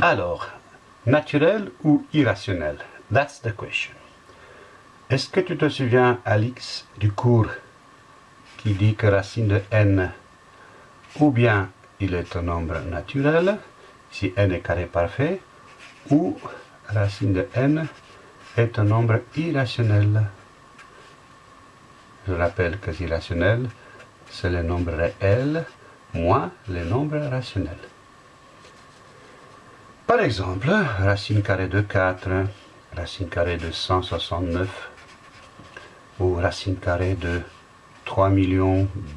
Alors, naturel ou irrationnel? That's the question. Est-ce que tu te souviens, Alix, du cours qui dit que racine de n, ou bien il est un nombre naturel, si n est carré parfait, ou racine de n est un nombre irrationnel? Je rappelle que irrationnel, c'est le nombre réel moins le nombre rationnel. Par exemple, racine carrée de 4, racine carrée de 169, ou racine carrée de 3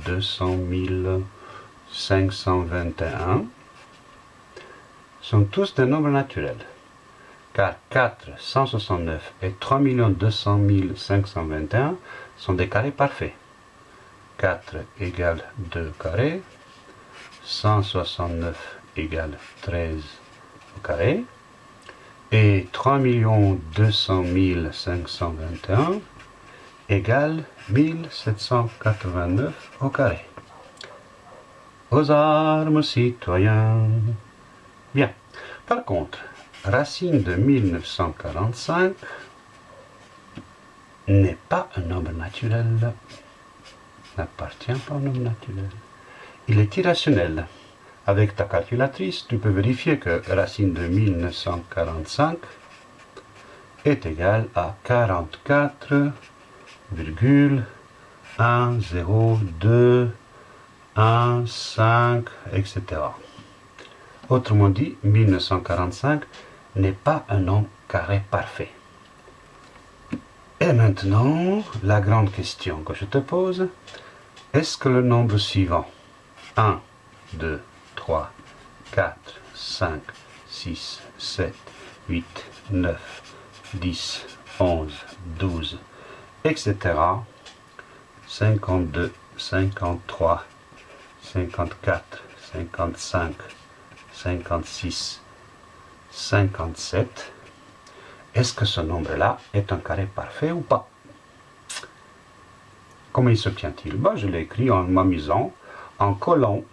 200 521 sont tous des nombres naturels, car 4, 169 et 3 200 521 sont des carrés parfaits. 4 égale 2 carrés, 169 égale 13 au carré, et 3 200 521 égale 1789 au carré. Aux armes, citoyens. Bien. Par contre, racine de 1945 n'est pas un nombre naturel. N'appartient pas au nombre naturel. Il est irrationnel. Avec ta calculatrice, tu peux vérifier que racine de 1945 est égale à 44,102 1, 5, etc. Autrement dit, 1945 n'est pas un nombre carré parfait. Et maintenant, la grande question que je te pose, est-ce que le nombre suivant, 1, 2, 3, 4, 5, 6, 7, 8, 9, 10, 11, 12, etc., 52, 53, 54, 55, 56, 57. Est-ce que ce nombre-là est un carré parfait ou pas? Comment il s'obtient-il ben, Je l'ai écrit en m'amusant, en collant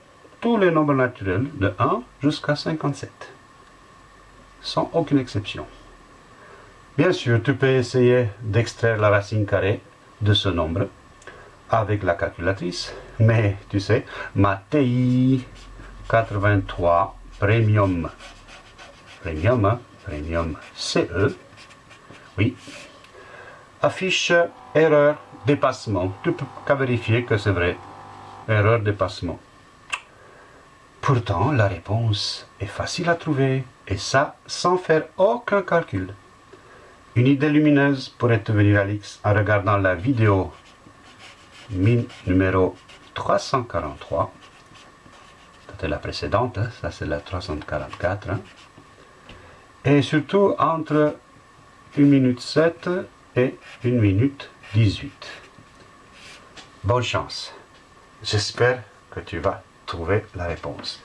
tous les nombres naturels de 1 jusqu'à 57, sans aucune exception. Bien sûr, tu peux essayer d'extraire la racine carrée de ce nombre avec la calculatrice, mais tu sais, ma TI 83 Premium, Premium, Premium CE, oui, affiche erreur dépassement. Tu peux qu'à vérifier que c'est vrai. Erreur dépassement. Pourtant, la réponse est facile à trouver, et ça sans faire aucun calcul. Une idée lumineuse pourrait te venir, Alix, en regardant la vidéo numéro 343. C'était la précédente, hein. ça c'est la 344. Hein. Et surtout entre 1 minute 7 et 1 minute 18. Bonne chance. J'espère que tu vas trouver la réponse.